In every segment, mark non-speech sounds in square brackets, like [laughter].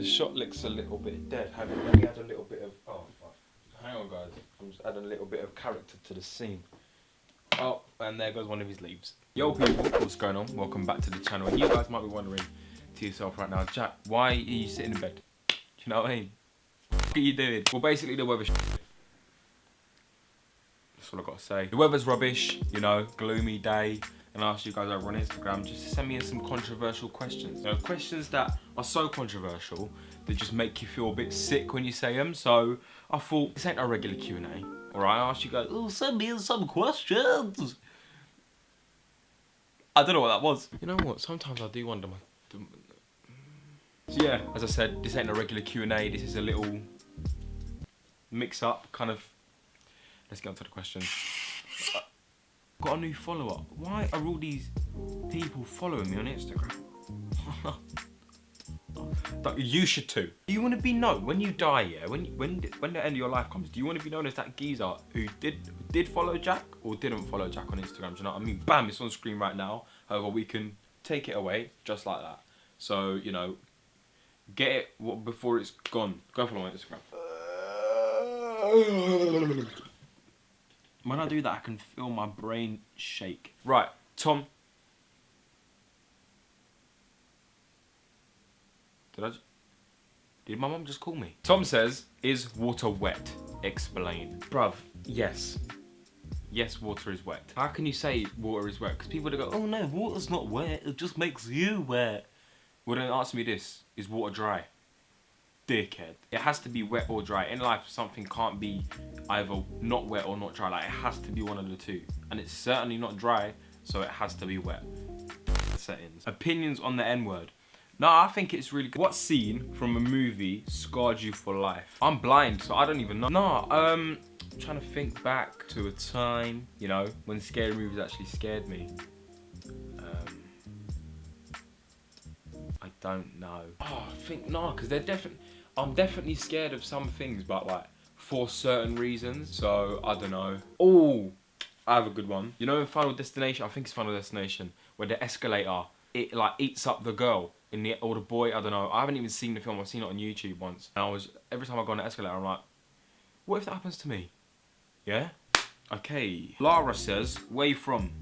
The mm. shot looks a little bit dead. Hang on, let me add a little bit of. Oh, fuck. Hang on, guys. I'm just adding a little bit of character to the scene. Oh, and there goes one of his leaves. Yo, people, what's going on? Welcome back to the channel. And you guys might be wondering to yourself right now, Jack, why are you sitting in bed? Do you know what I mean? What are you doing? Well, basically, the weather's. That's all I gotta say. The weather's rubbish, you know, gloomy day and I asked you guys over on Instagram just to send me in some controversial questions. You know, questions that are so controversial that just make you feel a bit sick when you say them. So I thought this ain't a regular Q&A. Alright, I asked you guys, oh, send me in some questions. I don't know what that was. You know what, sometimes I do wonder my... So yeah, as I said, this ain't a regular Q&A, this is a little mix up, kind of... Let's get on to the questions got a new follower. Why are all these people following me on Instagram? [laughs] you should too. Do you want to be known when you die? Yeah, when when when the end of your life comes, do you want to be known as that geezer who did did follow Jack or didn't follow Jack on Instagram? Do you know what I mean? Bam, it's on screen right now. However, we can take it away just like that. So you know, get it before it's gone. Go follow my Instagram. [laughs] When I do that, I can feel my brain shake. Right, Tom. Did I? Did my mum just call me? Tom says, is water wet? Explain. Bruv, yes. Yes, water is wet. How can you say water is wet? Because people go, oh no, water's not wet, it just makes you wet. Well then answer me this, is water dry? Dickhead. It has to be wet or dry. In life, something can't be either not wet or not dry. Like, it has to be one of the two. And it's certainly not dry, so it has to be wet. Settings. Opinions on the N-word. No, I think it's really good. What scene from a movie scarred you for life? I'm blind, so I don't even know. No, um, I'm trying to think back to a time, you know, when scary movies actually scared me. Um, I don't know. Oh, I think no, because they're definitely. I'm definitely scared of some things, but like for certain reasons. So I don't know. Oh, I have a good one. You know in Final Destination, I think it's Final Destination, where the escalator, it like eats up the girl in the, or the boy, I don't know. I haven't even seen the film, I've seen it on YouTube once. And I was, every time I go on the escalator, I'm like, what if that happens to me? Yeah? Okay. Lara says, where you from?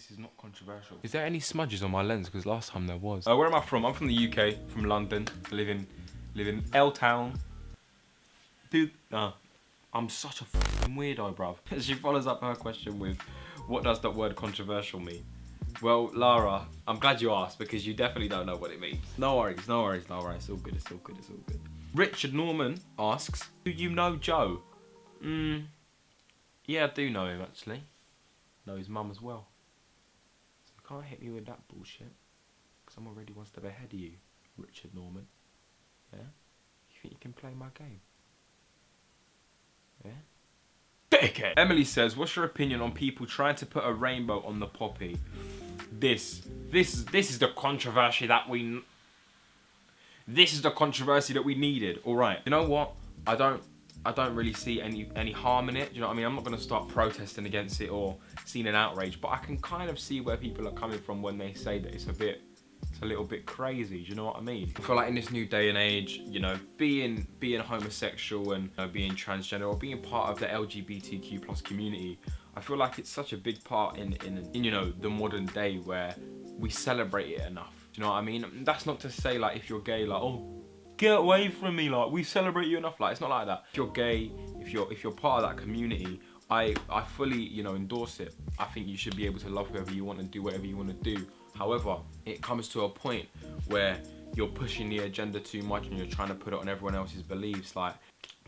This is not controversial. Is there any smudges on my lens? Because last time there was. Uh, where am I from? I'm from the UK, from London. I live in, live in L-Town. Dude, uh, I'm such a weirdo, bruv. [laughs] she follows up her question with, what does that word controversial mean? Well, Lara, I'm glad you asked because you definitely don't know what it means. No worries, no worries, Lara. It's all good, it's all good, it's all good. Richard Norman asks, do you know Joe? Hmm, yeah, I do know him actually. Know his mum as well. Can't hit me with that bullshit. Because I'm already one step ahead of you, Richard Norman. Yeah? You think you can play my game? Yeah? Dickhead! Emily says, what's your opinion on people trying to put a rainbow on the poppy? This, this, this is the controversy that we... This is the controversy that we needed. Alright, you know what? I don't I don't really see any any harm in it. Do you know what I mean? I'm not going to start protesting against it or seeing an outrage, but I can kind of see where people are coming from when they say that it's a bit it's a little bit crazy. Do you know what I mean? I feel like in this new day and age, you know, being being homosexual and you know, being transgender or being part of the LGBTQ plus community, I feel like it's such a big part in, in, in you know the modern day where we celebrate it enough. Do you know what I mean? That's not to say like if you're gay, like oh get away from me like we celebrate you enough like it's not like that if you're gay if you're if you're part of that community i i fully you know endorse it i think you should be able to love whoever you want and do whatever you want to do however it comes to a point where you're pushing the agenda too much and you're trying to put it on everyone else's beliefs like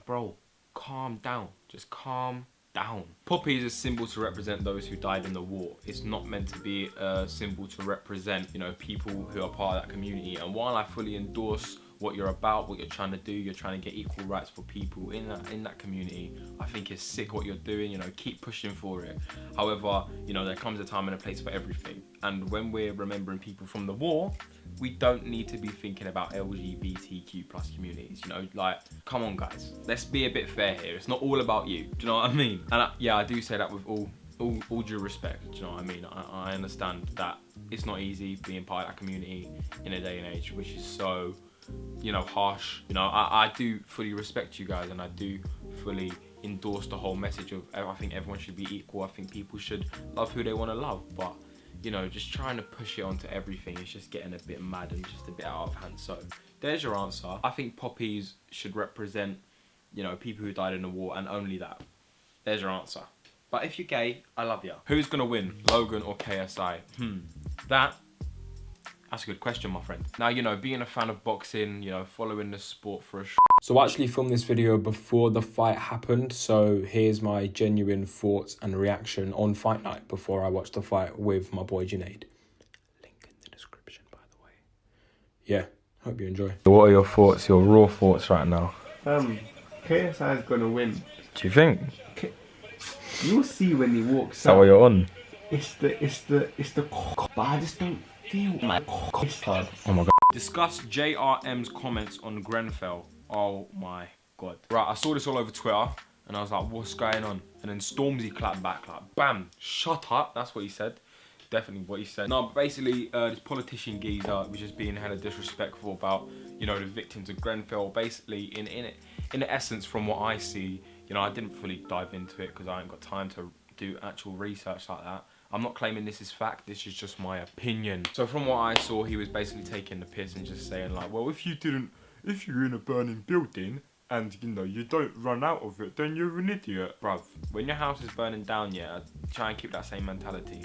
bro calm down just calm down. Poppy is a symbol to represent those who died in the war. It's not meant to be a symbol to represent, you know, people who are part of that community. And while I fully endorse what you're about, what you're trying to do. You're trying to get equal rights for people in that in that community. I think it's sick what you're doing. You know, keep pushing for it. However, you know, there comes a time and a place for everything. And when we're remembering people from the war, we don't need to be thinking about LGBTQ plus communities. You know, like, come on, guys. Let's be a bit fair here. It's not all about you. Do you know what I mean? And I, yeah, I do say that with all all, all due respect, do you know what I mean? I, I understand that it's not easy being part of that community in a day and age which is so, you know, harsh. You know, I, I do fully respect you guys and I do fully endorse the whole message of I think everyone should be equal. I think people should love who they want to love, but you know, just trying to push it onto everything is just getting a bit mad and just a bit out of hand. So there's your answer. I think poppies should represent, you know, people who died in the war and only that. There's your answer. But if you're gay, I love you. Who's gonna win, Logan or KSI? Hmm, that, that's a good question, my friend. Now, you know, being a fan of boxing, you know, following the sport for a so I actually filmed this video before the fight happened, so here's my genuine thoughts and reaction on fight night before I watched the fight with my boy Junaid. Link in the description, by the way. Yeah, hope you enjoy. What are your thoughts, your raw thoughts right now? Um, KSI is gonna win. Do you think? You'll see when he walks Is that what you're on? It's the, it's the, it's the, but I just don't feel my it's hard. Oh my god. Discuss JRM's comments on Grenfell. Oh my god. Right, I saw this all over Twitter and I was like, what's going on? And then Stormzy clapped back like, bam, shut up. That's what he said. Definitely what he said. No, basically, uh, this politician geezer was just being hella disrespectful about, you know, the victims of Grenfell. Basically, in in it, in essence, from what I see, you know, I didn't fully dive into it because I ain't got time to do actual research like that. I'm not claiming this is fact, this is just my opinion. So from what I saw, he was basically taking the piss and just saying like, well, if you didn't if you're in a burning building and you know you don't run out of it, then you're an idiot. Bruv, when your house is burning down, yeah, try and keep that same mentality.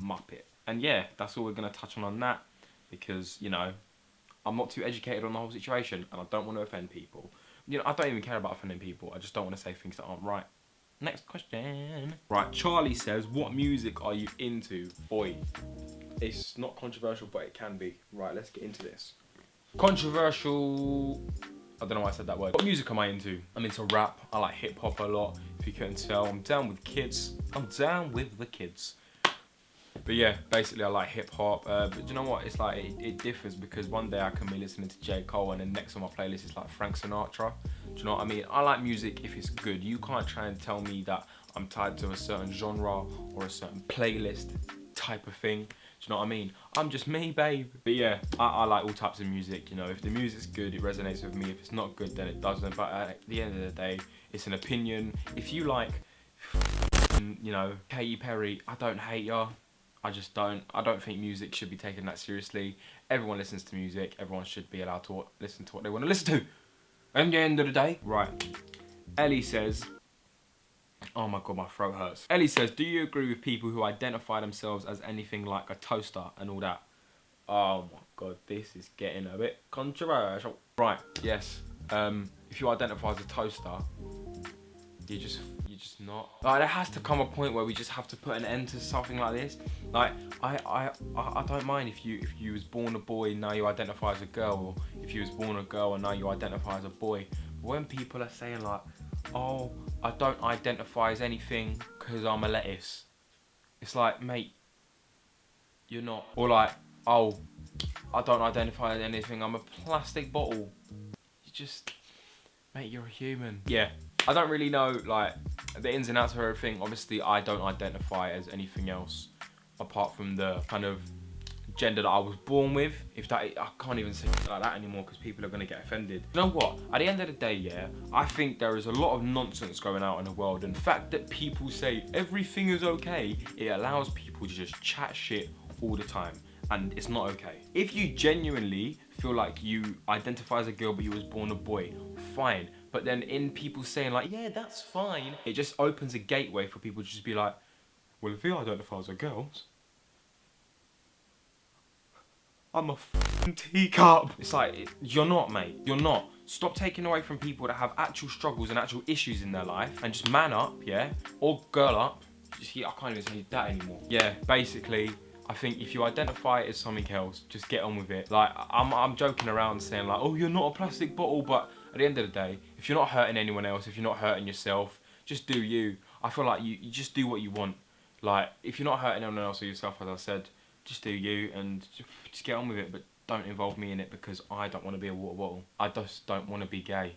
Muppet. And yeah, that's all we're gonna touch on on that because, you know, I'm not too educated on the whole situation and I don't want to offend people. You know, I don't even care about offending people. I just don't want to say things that aren't right. Next question. Right, Charlie says, what music are you into? Boy, it's not controversial, but it can be. Right, let's get into this. Controversial. I don't know why I said that word. What music am I into? I'm into rap. I like hip hop a lot. If you couldn't tell, I'm down with kids. I'm down with the kids. But yeah, basically I like hip hop. Uh, but you know what? It's like it, it, differs because one day I can be listening to J Cole and then next on my playlist is like Frank Sinatra. Do you know what I mean? I like music if it's good. You can't try and tell me that I'm tied to a certain genre or a certain playlist type of thing do you know what I mean? I'm just me, babe. But yeah, I, I, like all types of music, you know. If the music's good, it resonates with me. If it's not good, then it doesn't. But at the end of the day, it's an opinion. If you like, you know, Katy Perry, I don't hate her. I just don't. I don't think music should be taken that seriously. Everyone listens to music. Everyone should be allowed to listen to what they want to listen to. At the end of the day, right. Ellie says, Oh my god, my throat hurts. Ellie says, do you agree with people who identify themselves as anything like a toaster and all that? Oh my god, this is getting a bit controversial. Right, yes. Um, if you identify as a toaster, you just just not. Like there has to come a point where we just have to put an end to something like this. Like I I I don't mind if you if you was born a boy now you identify as a girl, or if you was born a girl and now you identify as a boy. But when people are saying like oh, I don't identify as anything because I'm a lettuce. It's like, mate, you're not. Or like, oh, I don't identify as anything, I'm a plastic bottle. You just, mate, you're a human. Yeah, I don't really know, like, the ins and outs of everything. Obviously, I don't identify as anything else apart from the kind of gender that I was born with. If that, I can't even say like that anymore because people are going to get offended. You know what? At the end of the day, yeah, I think there is a lot of nonsense going out in the world. And the fact that people say everything is okay, it allows people to just chat shit all the time. And it's not okay. If you genuinely feel like you identify as a girl but you was born a boy, fine. But then in people saying like, yeah, that's fine, it just opens a gateway for people to just be like, well, if you identify as a girl, I'm a f***ing teacup. It's like, you're not, mate. You're not. Stop taking away from people that have actual struggles and actual issues in their life and just man up, yeah? Or girl up. Just, I can't even say that anymore. Yeah, basically, I think if you identify as something else, just get on with it. Like, I'm, I'm joking around saying like, oh, you're not a plastic bottle, but at the end of the day, if you're not hurting anyone else, if you're not hurting yourself, just do you. I feel like you, you just do what you want. Like, if you're not hurting anyone else or yourself, as I said, just do you and just get on with it, but don't involve me in it because I don't want to be a water bottle. I just don't want to be gay.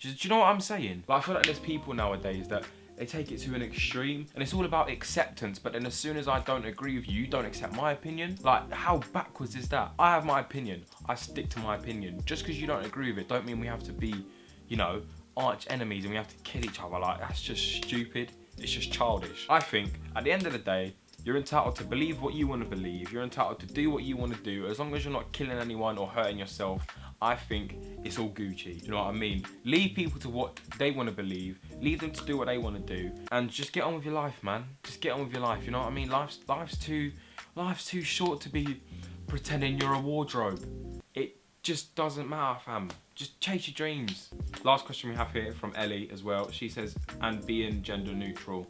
Do, you know what I'm saying? Like, I feel like there's people nowadays that they take it to an extreme and it's all about acceptance. But then as soon as i don't agree with you you don't accept my opinion. Like how backwards is that? I have my opinion. I stick to my opinion. Just because you don't agree with it don't mean we have to be you know arch enemies and we have to kill each other. Like that's just stupid. It's just childish. I think at the end of the day you're entitled to believe what you want to believe. You're entitled to do what you want to do. As long as you're not killing anyone or hurting yourself, I think it's all Gucci. You know what I mean? Leave people to what they want to believe. Leave them to do what they want to do. And just get on with your life, man. Just get on with your life. You know what I mean? Life's, life's, too, life's too short to be pretending you're a wardrobe. It just doesn't matter, fam. Just chase your dreams. Last question we have here from Ellie as well. She says, and being gender neutral.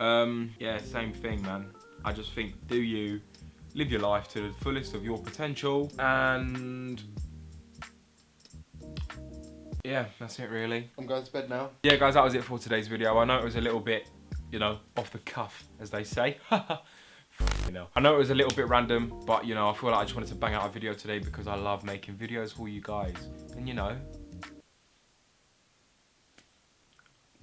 Um, yeah, same thing, man. I just think, do you live your life to the fullest of your potential and yeah, that's it really. I'm going to bed now. Yeah, guys, that was it for today's video. I know it was a little bit, you know, off the cuff, as they say. [laughs] you know, I know it was a little bit random, but you know, I feel like I just wanted to bang out a video today because I love making videos for you guys. And you know,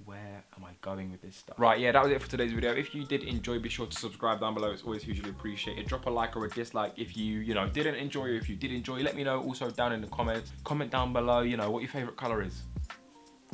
where am I going with this stuff? Right, yeah, that was it for today's video. If you did enjoy, be sure to subscribe down below. It's always hugely appreciated. Drop a like or a dislike if you, you know, didn't enjoy or if you did enjoy. Let me know also down in the comments. Comment down below, you know, what your favorite color is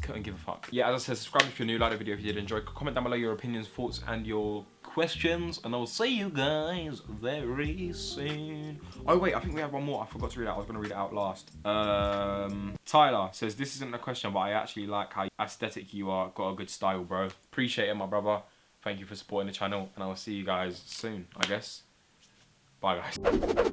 couldn't give a fuck. Yeah, as I said, subscribe if you're new, like the video if you did enjoy. Comment down below your opinions, thoughts, and your questions. And I'll see you guys very soon. Oh, wait, I think we have one more. I forgot to read out. I was going to read it out last. Um, Tyler says, this isn't a question, but I actually like how aesthetic you are. Got a good style, bro. Appreciate it, my brother. Thank you for supporting the channel. And I will see you guys soon, I guess. Bye, guys.